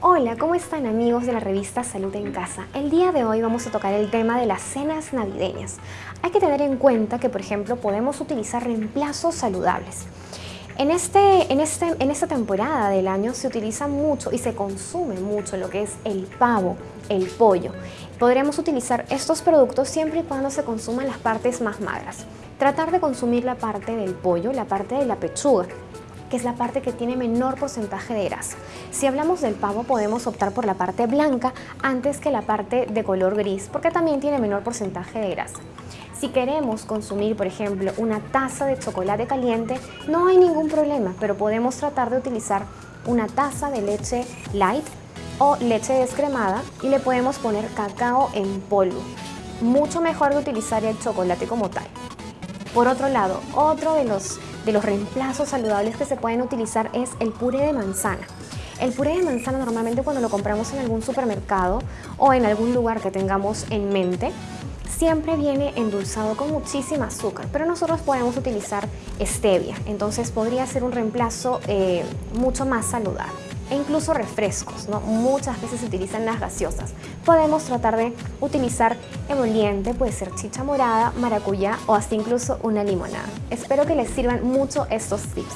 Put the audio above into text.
Hola, ¿cómo están amigos de la revista Salud en Casa? El día de hoy vamos a tocar el tema de las cenas navideñas. Hay que tener en cuenta que, por ejemplo, podemos utilizar reemplazos saludables. En, este, en, este, en esta temporada del año se utiliza mucho y se consume mucho lo que es el pavo, el pollo. Podríamos utilizar estos productos siempre y cuando se consuman las partes más magras. Tratar de consumir la parte del pollo, la parte de la pechuga, que es la parte que tiene menor porcentaje de grasa. Si hablamos del pavo podemos optar por la parte blanca antes que la parte de color gris porque también tiene menor porcentaje de grasa. Si queremos consumir, por ejemplo, una taza de chocolate caliente, no hay ningún problema, pero podemos tratar de utilizar una taza de leche light o leche descremada y le podemos poner cacao en polvo. Mucho mejor de utilizar el chocolate como tal. Por otro lado, otro de los de los reemplazos saludables que se pueden utilizar es el puré de manzana. El puré de manzana normalmente cuando lo compramos en algún supermercado o en algún lugar que tengamos en mente, siempre viene endulzado con muchísima azúcar, pero nosotros podemos utilizar stevia, entonces podría ser un reemplazo eh, mucho más saludable e incluso refrescos, ¿no? muchas veces se utilizan las gaseosas. Podemos tratar de utilizar emoliente, puede ser chicha morada, maracuyá o hasta incluso una limonada. Espero que les sirvan mucho estos tips.